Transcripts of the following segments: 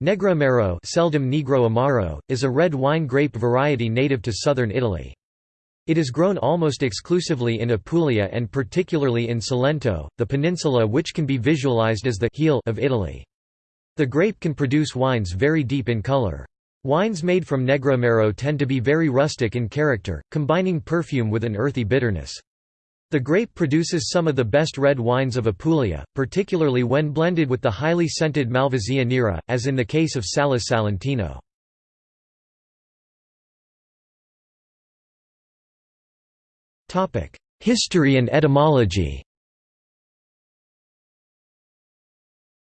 Negro seldom Negro Amaro, is a red wine grape variety native to southern Italy. It is grown almost exclusively in Apulia and particularly in Salento, the peninsula which can be visualized as the heel of Italy. The grape can produce wines very deep in color. Wines made from Negroamaro tend to be very rustic in character, combining perfume with an earthy bitterness. The grape produces some of the best red wines of Apulia, particularly when blended with the highly scented Malvasia nera, as in the case of Salice Salentino. History and etymology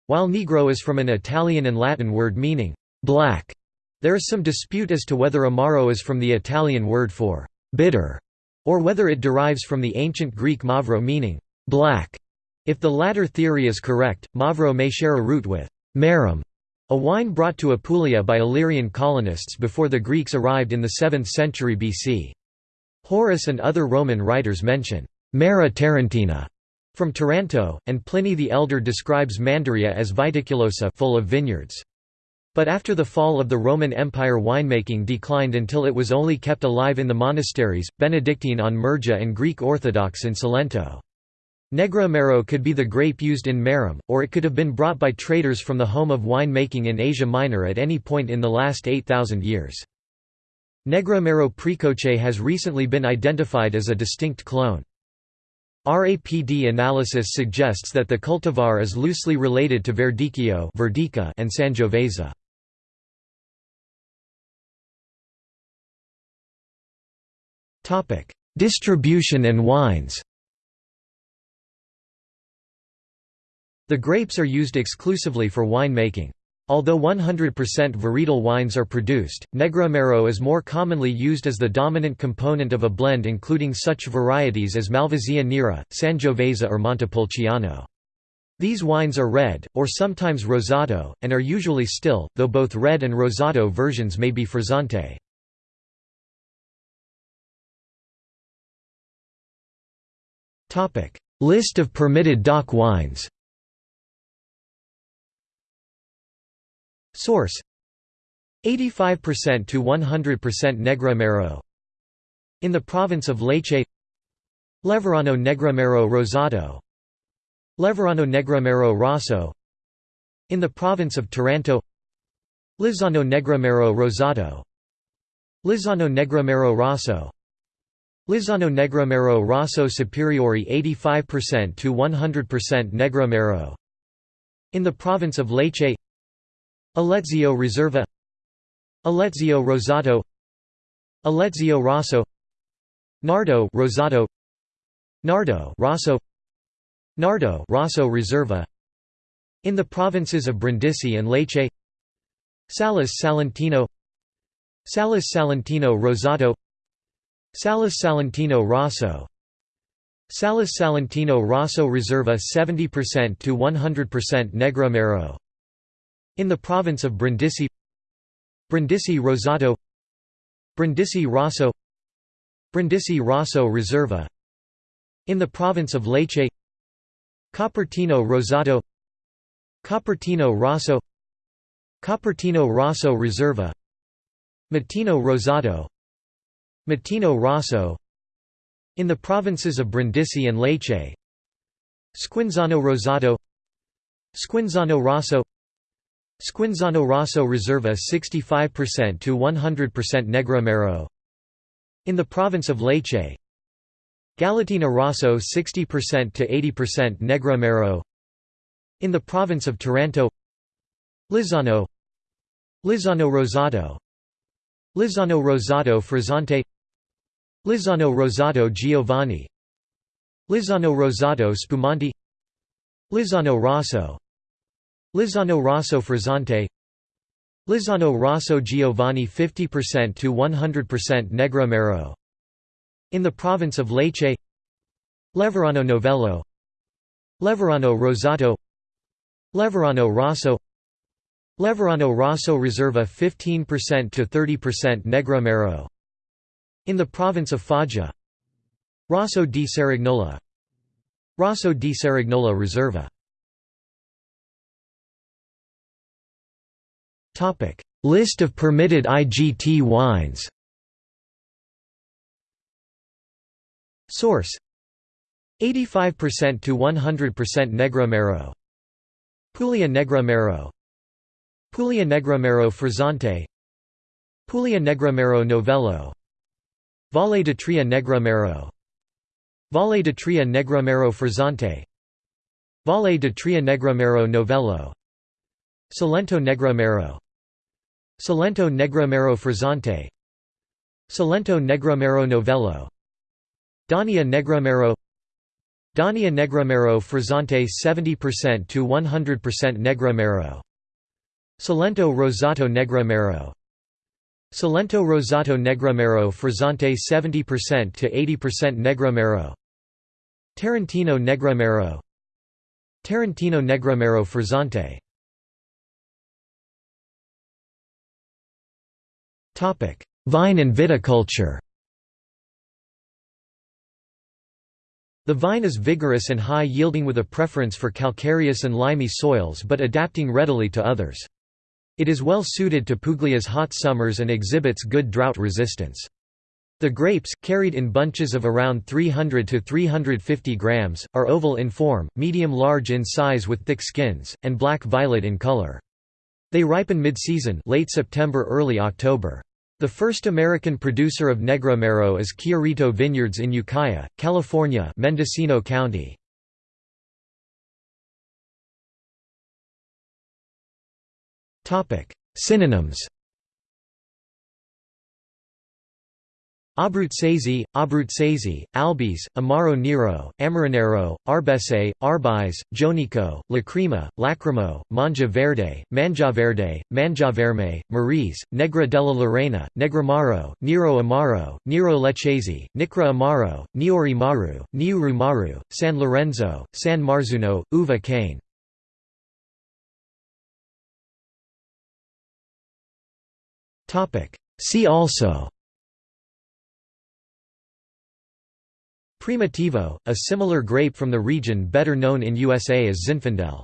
While Negro is from an Italian and Latin word meaning black, there is some dispute as to whether Amaro is from the Italian word for bitter or whether it derives from the ancient Greek mavro meaning black. If the latter theory is correct, mavro may share a root with marum, a wine brought to Apulia by Illyrian colonists before the Greeks arrived in the 7th century BC. Horace and other Roman writers mention Mara Tarentina from Taranto, and Pliny the Elder describes Manduria as viticulosa full of vineyards. But after the fall of the Roman Empire winemaking declined until it was only kept alive in the monasteries, Benedictine on Murgia and Greek Orthodox in Salento. Negroamaro could be the grape used in Marum, or it could have been brought by traders from the home of winemaking in Asia Minor at any point in the last 8,000 years. Negroamaro precoce has recently been identified as a distinct clone. RAPD analysis suggests that the cultivar is loosely related to Verdicchio and Sangiovese. Distribution and wines The grapes are used exclusively for wine making. Although 100% varietal wines are produced, Negroamaro is more commonly used as the dominant component of a blend including such varieties as Malvasia nera, Sangiovese or Montepulciano. These wines are red, or sometimes rosato, and are usually still, though both red and rosato versions may be frizzante. List of permitted DOC wines. Source. 85% to 100% Negroamaro In the province of Lecce Leverano Negroamaro Rosato Leverano Negroamaro Rosso. In the province of Taranto. Lizzano Negroamaro Rosato Lizzano Negroamaro Rosso Lizzano Negroamaro Rosso Superiore 85% to 100% Negroamaro In the province of Lecce. Alezio Riserva Alezio Rosato. Alezio Rosso. Nardo Rosato. Nardo Rosso. Nardo Rosso Riserva In the provinces of Brindisi and Lecce. Salice Salentino. Salice Salentino Rosato Salice Salentino Rosso. Salice Salentino Rosso Reserva 70% to 100% Negroamaro In the province of Brindisi. Brindisi Rosato. Brindisi Rosso. Brindisi Rosso Riserva In the province of Lecce. Copertino Rosato. Copertino Rosso. Copertino Rosso Reserva. Matino Rosato Matino Rosso. In the provinces of Brindisi and Lecce. Squinzano Rosato. Squinzano Rosso. Squinzano Rosso Reserva 65% to 100% Negroamaro In the province of Lecce. Galatina Rosso 60% to 80% Negroamaro In the province of Taranto. Lizzano. Lizzano Rosato. Lizzano Rosato Frizzante Lizzano Rosato Giovane. Lizzano Rosato Spumante Lizzano Rosso. Lizzano Rosso Frizzante. Lizzano Rosso Giovane 50% to 100% Negroamaro In the province of Lecce. Leverano Novello. Leverano Rosato. Leverano Rosso. Leverano Rosso Riserva 15% to 30% Negroamaro in the province of Foggia. Rosso di Cerignola Rosso di Cerignola Riserva List of permitted IGT wines. Source. 85% to 100% Negro Mero Puglia Negra Mero Puglia Negramero Frizzante. Puglia Negra Mero Novello Valle d'Itria Negra Mero. Valle d'Itria Negra Mero Frizzante. Valle d'Itria Negra Mero Novello. Salento Negra Mero. Salento Negra Mero Frizzante. Salento Negra Mero Novello. Daunia Negramero Daunia Negramero Frizzante 70% to 100% Negramero Salento Rosato Negramero Salento Rosato Negramero Frizzante 70% to 80% Negramero. Tarantino Negramero. Tarantino Negramero Frizzante. Topic: Vine and viticulture. The vine is vigorous and high-yielding with a preference for calcareous and limy soils but adapting readily to others. It is well suited to Puglia's hot summers and exhibits good drought resistance. The grapes, carried in bunches of around 300 to 350 grams, are oval in form, medium-large in size with thick skins, and black-violet in color. They ripen mid-season late September early October. The first American producer of Negra Mero is Chiarito Vineyards in Ukiah, California Mendocino County. Synonyms Abruzzese, Abruzzese, Albis, Amaro Nero, Amaronero, Arbese, Arbise, Jonico, Lacrima, Lacrimo, Mangia Verde, Mangiaverde, Mangiaverme, Marise, Negra della Lorena, Negramaro, Nero Amaro, Nero Leccese, Nicra Amaro, Niori Maru, Niuru Maru, San Lorenzo, San Marzuno, Uva cane. See also Primitivo, a similar grape from the region better known in USA as Zinfandel.